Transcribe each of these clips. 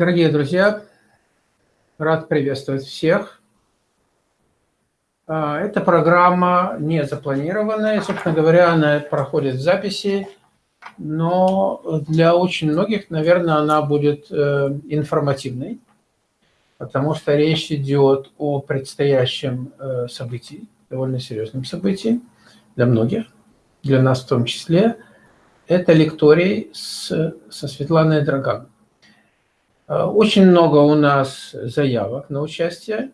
Дорогие друзья, рад приветствовать всех. А, эта программа не запланированная, собственно говоря, она проходит в записи, но для очень многих, наверное, она будет э, информативной, потому что речь идет о предстоящем э, событии, довольно серьезном событии для многих, для нас в том числе. Это лекторий с, со Светланой Драган. Э, очень много у нас заявок на участие.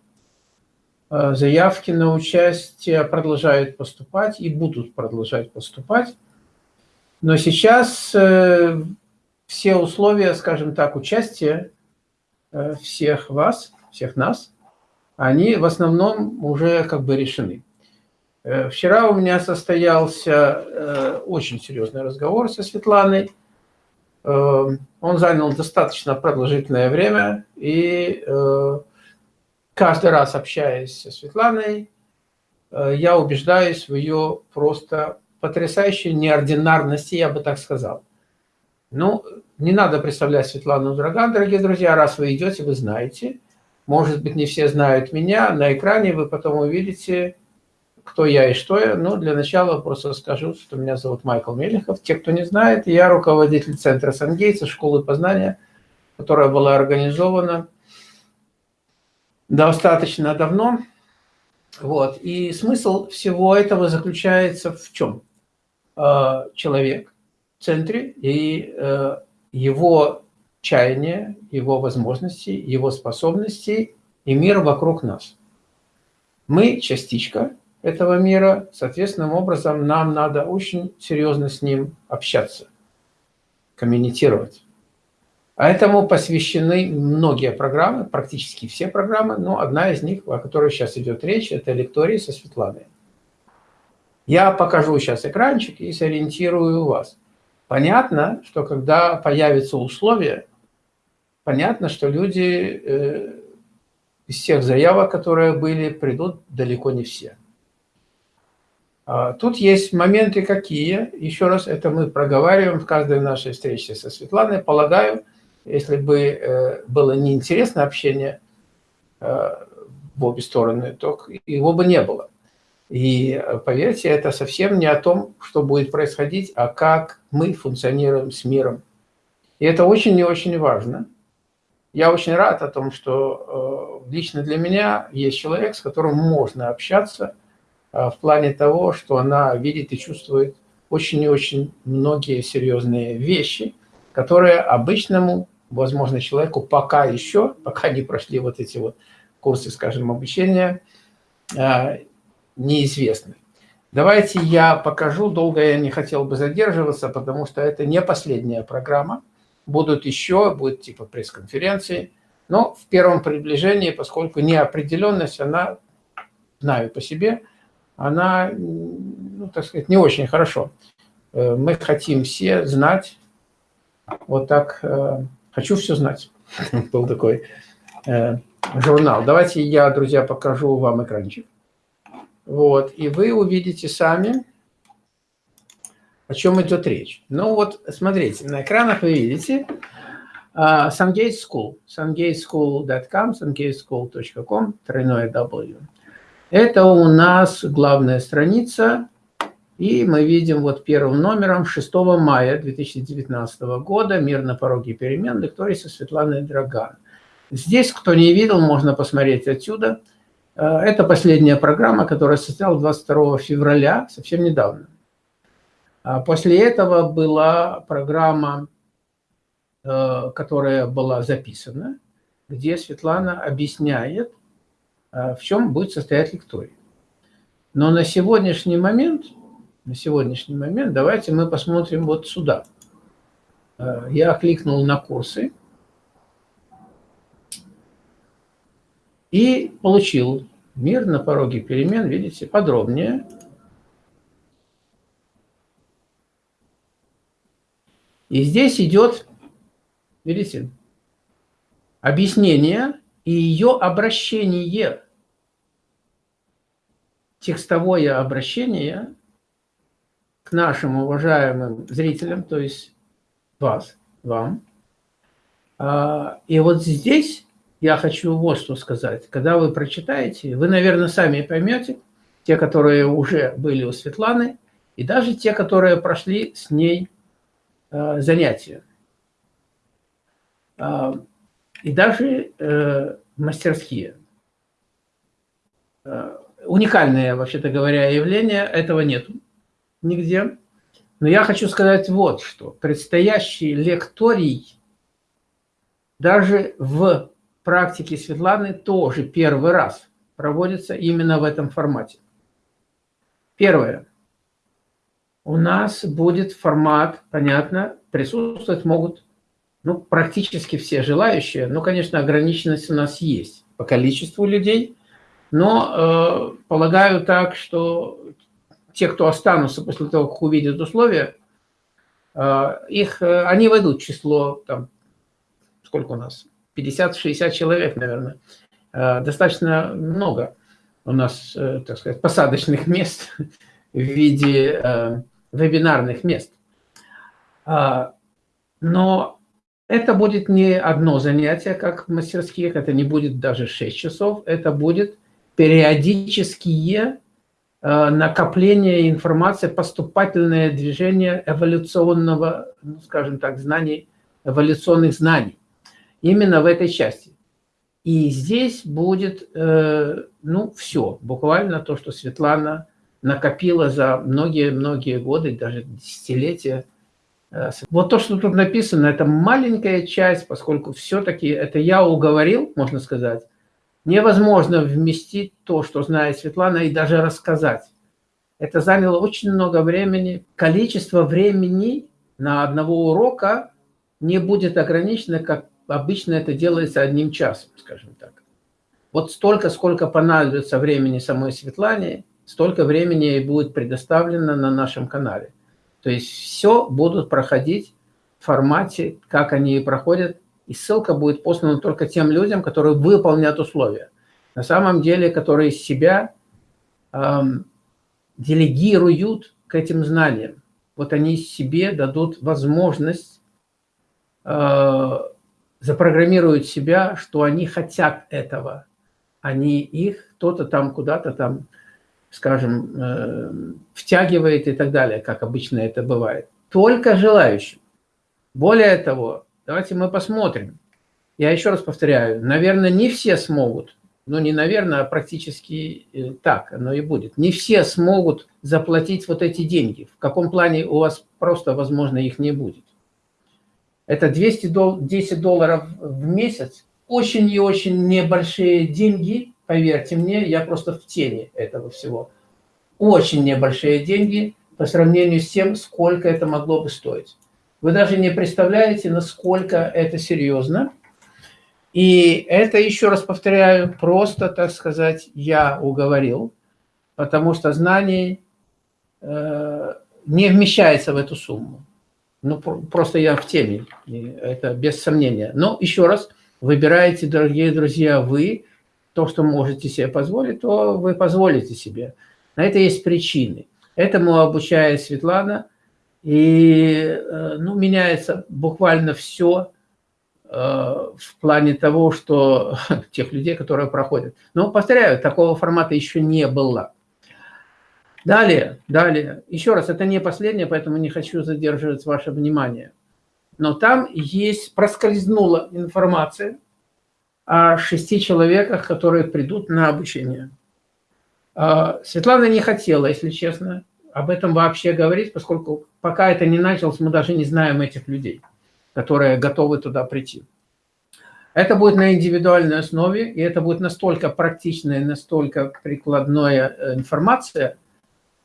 Э, заявки на участие продолжают поступать и будут продолжать поступать. Но сейчас э, все условия, скажем так, участия всех вас, всех нас, они в основном уже как бы решены. Вчера у меня состоялся очень серьезный разговор со Светланой. Эм, он занял достаточно продолжительное время, и э, каждый раз общаясь со Светланой, э, я убеждаюсь в ее просто потрясающей неординарности, я бы так сказал. Ну, не надо представлять Светлану Драган, дорогие друзья, раз вы идете, вы знаете. Может быть, не все знают меня, на экране вы потом увидите кто я и что я. Ну, для начала просто скажу, что меня зовут Майкл Мелехов. Те, кто не знает, я руководитель Центра Сангейца, школы познания, которая была организована достаточно давно. Вот. И смысл всего этого заключается в чем? А, человек в центре и э, его чаяние, его возможности, его способности и мир вокруг нас. Мы частичка этого мира, соответственным образом нам надо очень серьезно с ним общаться, коммуницировать. А этому посвящены многие программы, практически все программы, но одна из них, о которой сейчас идет речь, это лектории со Светланой. Я покажу сейчас экранчик и сориентирую вас. Понятно, что когда появятся условия, понятно, что люди э, из всех заявок, которые были, придут далеко не все. А, тут есть моменты какие, еще раз, это мы проговариваем в каждой нашей встрече со Светланой. Полагаю, если бы э, было неинтересно общение э, в обе стороны, то его бы не было. И э, поверьте, это совсем не о том, что будет происходить, а как мы функционируем с миром. И это очень и очень важно. Я очень рад о том, что лично для меня есть человек, с которым можно общаться – в плане того, что она видит и чувствует очень и очень многие серьезные вещи, которые обычному, возможно, человеку пока еще, пока не прошли вот эти вот курсы, скажем, обучения, а, неизвестны. Давайте я покажу, долго я не хотел бы задерживаться, потому что это не последняя программа. Будут еще, будет типа пресс-конференции, но в первом приближении, поскольку неопределенность, она, знаю по себе, она, ну, так сказать, не очень хорошо. Э, мы хотим все знать, вот так, э, хочу все знать. Был такой э, журнал. Давайте я, друзья, покажу вам экранчик. Вот, и вы увидите сами, о чем идет речь. Ну вот, смотрите, на экранах вы видите uh, School, sungateschool.com, sungateschool.com, тройное W. Это у нас главная страница, и мы видим вот первым номером 6 мая 2019 года «Мир на пороге перемен» лекторий со Светланой Драган. Здесь, кто не видел, можно посмотреть отсюда. Э, это последняя программа, которая состоялась 22 февраля, совсем недавно. А после этого была программа, э, которая была записана, где Светлана объясняет, в чем будет состоять лекторий. Но на сегодняшний момент, на сегодняшний момент давайте мы посмотрим вот сюда. А, я кликнул на курсы и получил мир на пороге перемен, видите, подробнее. И здесь идет, видите, объяснение и ее обращение текстовое обращение к нашим уважаемым зрителям, то есть вас, вам, А, и вот здесь я хочу вот что сказать. Когда вы прочитаете, вы, наверное, сами поймете, те, которые уже были у Светланы, и даже те, которые прошли с ней а, занятия. И даже э, мастерские. Уникальное, вообще-то говоря, явление, этого нет нигде. Но я хочу сказать вот что. Предстоящий лекторий даже в практике Светланы тоже первый раз проводится именно в этом формате. Первое. У нас будет формат, понятно, присутствовать могут ну, практически все желающие. Ну, конечно, ограниченность у нас есть по количеству людей, но э, полагаю так, что те, кто останутся после того, как увидят условия, э, их, э, они войдут в число, там, сколько у нас, 50-60 человек, наверное. Э, достаточно много у нас, так сказать, посадочных мест в виде вебинарных мест. Но это будет не одно занятие, как в мастерских, это не будет даже 6 часов, это будет периодические Э, накопление информации, поступательное движение эволюционного, ну, скажем так, знаний, эволюционных знаний. Именно в этой части. И здесь будет, э, ну, все, буквально то, что Светлана накопила за многие-многие годы, даже десятилетия. Э, вот то, что тут написано, это маленькая часть, поскольку все-таки это я уговорил, можно сказать, невозможно вместить то, что знает Светлана, и даже рассказать. Это заняло очень много времени. Количество времени на одного урока не будет ограничено, как обычно это делается одним часом, скажем так. Вот столько, сколько понадобится времени самой Светлане, столько времени и будет предоставлено на нашем канале. То есть все будут проходить в формате, как они и проходят и ссылка будет послана только тем людям, которые выполнят условия. На самом деле, которые себя эм, делегируют к этим знаниям. Вот они себе дадут возможность, э, запрограммируют себя, что они хотят этого. Они их кто-то там куда-то там, скажем, э, втягивает и так далее, как обычно это бывает. Только желающим. Более того, Давайте мы посмотрим. Я еще раз повторяю, наверное, не все смогут, ну не наверное, а практически э, так оно и будет. Не все смогут заплатить вот эти деньги. В каком плане у вас просто, возможно, их не будет. Это 210 долларов в месяц. Очень и очень небольшие деньги, поверьте мне, я просто в теме этого всего. Очень небольшие деньги по сравнению с тем, сколько это могло бы стоить. Вы даже не представляете, насколько это серьезно. И это, еще раз повторяю, просто, так сказать, я уговорил, потому что знаний э, не вмещается в эту сумму. Ну, просто я в теме, это без сомнения. Но еще раз, выбираете, дорогие друзья, вы то, что можете себе позволить, то вы позволите себе. На это есть причины. Этому обучает Светлана – и э, ну, меняется буквально все э, в плане того, что тех людей, которые проходят. Но, повторяю, такого формата еще не было. Далее, далее. Еще раз, это не последнее, поэтому не хочу задерживать ваше внимание. Но там есть, проскользнула информация о шести человеках, которые придут на обучение. А, Светлана не хотела, если честно, об этом вообще говорить, поскольку пока это не началось, мы даже не знаем этих людей, которые готовы туда прийти. Это будет на индивидуальной основе, и это будет настолько практичная, настолько прикладная э, информация,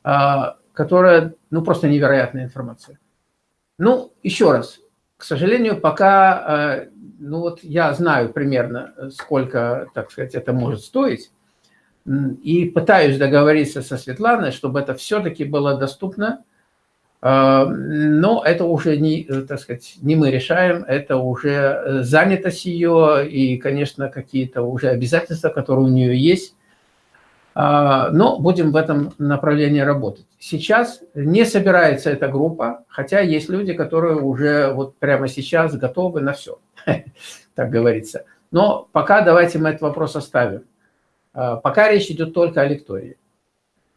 а, которая, ну, просто невероятная информация. Ну, еще раз, к сожалению, пока, э, ну, вот я знаю примерно, сколько, так сказать, это может стоить, и пытаюсь договориться со Светланой, чтобы это все-таки было доступно. А, но это уже не, так сказать, не мы решаем, это уже э, занятость ее и, конечно, какие-то уже обязательства, которые у нее есть. А, но будем в этом направлении работать. Сейчас не собирается эта группа, хотя есть люди, которые уже вот прямо сейчас готовы на все, так говорится. Но пока давайте мы этот вопрос оставим. А, пока речь идет только о лектории.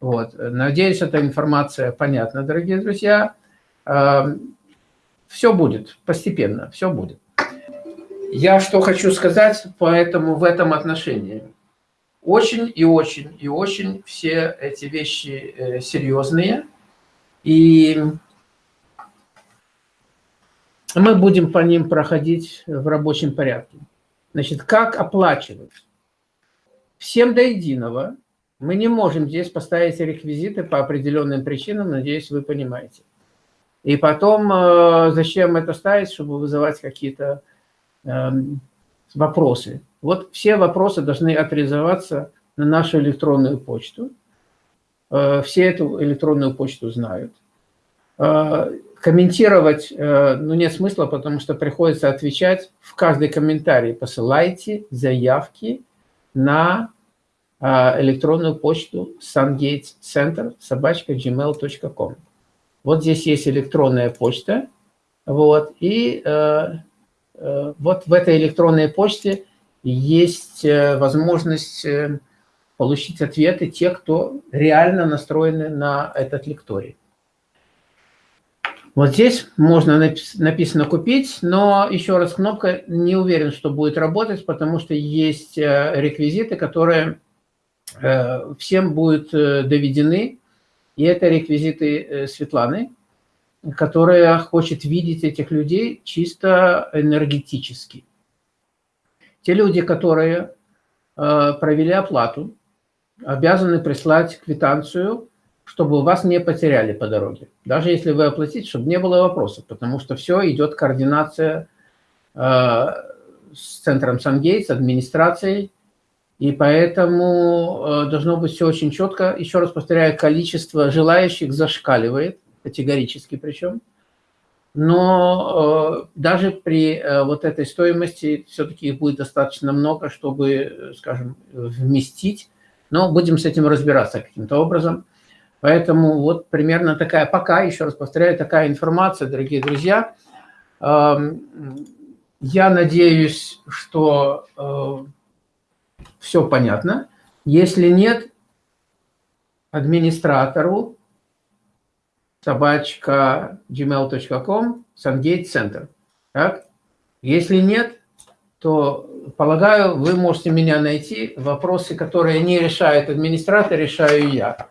Вот. Надеюсь, эта информация понятна, дорогие друзья. А, все будет постепенно, все будет. Я что хочу сказать, поэтому в этом отношении – очень и очень и очень все эти вещи э, серьезные. И мы будем по ним проходить в рабочем порядке. Значит, как оплачивать? Всем до единого. Мы не можем здесь поставить реквизиты по определенным причинам, надеюсь, вы понимаете. И потом, э, зачем это ставить, чтобы вызывать какие-то эм, вопросы. Вот все вопросы должны авторизоваться на нашу электронную почту. Э, все эту электронную почту знают. Э, комментировать э, ну, нет смысла, потому что приходится отвечать в каждый комментарий. Посылайте заявки на электронную почту sungatescenter собачка gmail.com. Вот здесь есть электронная почта. Вот, и вот в этой электронной почте есть э, возможность э, получить ответы те, кто реально настроены на этот лекторий. Вот здесь можно написано «Купить», но еще раз кнопка не уверен, что будет работать, потому что есть реквизиты, которые всем будут доведены, и это реквизиты Светланы которая хочет видеть этих людей чисто энергетически. Те люди, которые э, провели оплату, обязаны прислать квитанцию, чтобы вас не потеряли по дороге. Даже если вы оплатите, чтобы не было вопросов, потому что все идет координация э, с центром Сангейтс, администрацией, и поэтому э, должно быть все очень четко. Еще раз повторяю, количество желающих зашкаливает категорически причем. Но э, даже при э, вот этой стоимости все-таки их будет достаточно много, чтобы, скажем, вместить. Но будем с этим разбираться каким-то образом. Поэтому вот примерно такая, пока, еще раз повторяю, такая информация, дорогие друзья. Э, я надеюсь, что э, все понятно. Если нет, администратору собачка gmail.com, Центр. Так? Если нет, то, полагаю, вы можете меня найти. Вопросы, которые не решает администратор, решаю я.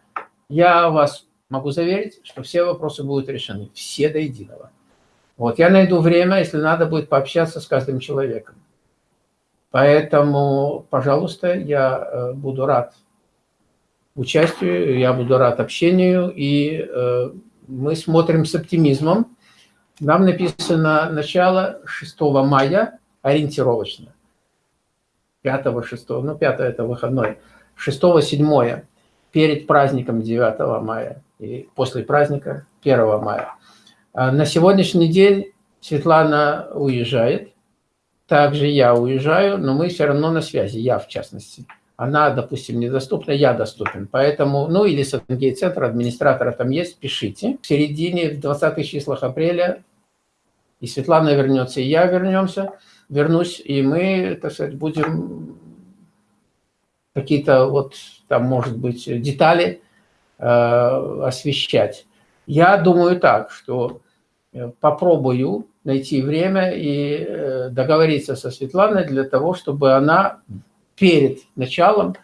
Я вас могу заверить, что все вопросы будут решены, все до единого. Вот, я найду время, если надо будет пообщаться с каждым человеком. Поэтому, пожалуйста, я э, буду рад участию, я буду рад общению и э, мы смотрим с оптимизмом. Нам написано начало 6 мая, ориентировочно. 5-6, ну 5 это выходной. 6-7 перед праздником 9 мая и после праздника 1 мая. А на сегодняшний день Светлана уезжает, также я уезжаю, но мы все равно на связи, я в частности она, допустим, недоступна, я доступен. Поэтому, ну или Сатенгейт-центр, администратора там есть, пишите. В середине, в 20-х числах апреля и Светлана вернется, и я вернемся, вернусь, и мы, так сказать, будем какие-то вот там, может быть, детали э, освещать. Я думаю так, что э, попробую найти время и э, договориться со Светланой для того, чтобы она перед началом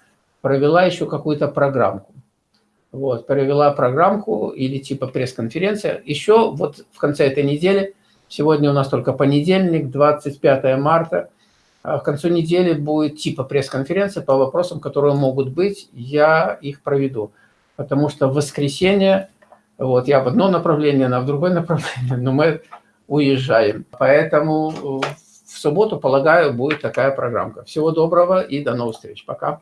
провела еще какую-то программку. Вот, провела программку или типа пресс-конференция. Еще вот в конце этой недели, сегодня у нас только понедельник, 25 марта, а в конце недели будет типа пресс-конференция по вопросам, которые могут быть, я их проведу. Потому что в воскресенье, вот я в одно направление, она в другое направление, но мы уезжаем. Поэтому в субботу, полагаю, будет такая программка. Всего доброго и до новых встреч. Пока.